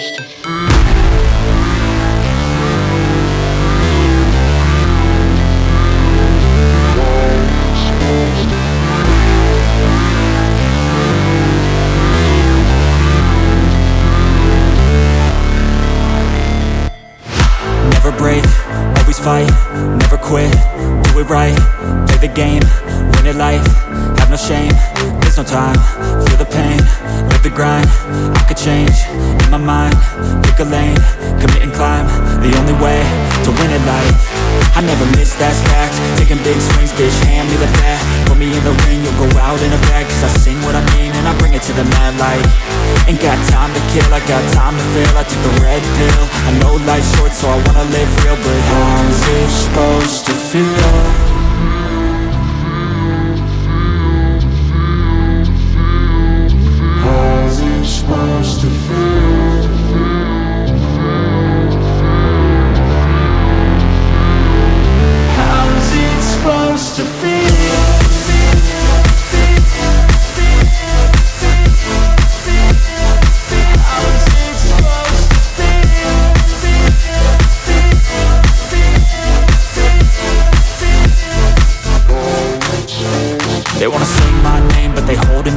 to? Never break, always fight, never quit, do it right, play the game, win it life, have no shame, there's no time, feel the pain, live the grind, I could change, pick a lane, commit and climb, the only way, to win it life, I never miss, that's fact, taking big swings, bitch, hand me the bat, put me in the ring, you'll go out in a bag, cause I sing what I mean, and I bring it to the mad light, ain't got time to kill, I got time to feel, I took the red pill, I know life's short, so I wanna live real, but how's it supposed to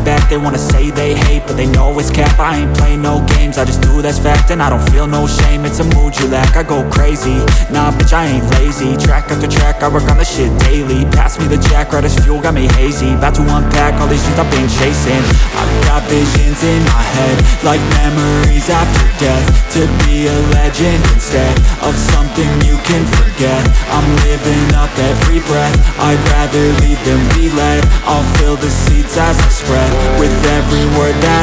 back They wanna say they hate, but they know it's cap. I ain't play no games, I just do that's fact And I don't feel no shame, it's a mood you lack I go crazy, nah bitch I ain't lazy. Track after track, I work on the shit daily. Pass me the jack, right as fuel, got me hazy. About to unpack all these dreams I've been chasing. I've got visions in my head Like memories after death. To be a legend instead Of something you can forget. I'm living up every breath. I'd rather lead than be led I'll fill the seats as I spread With every word that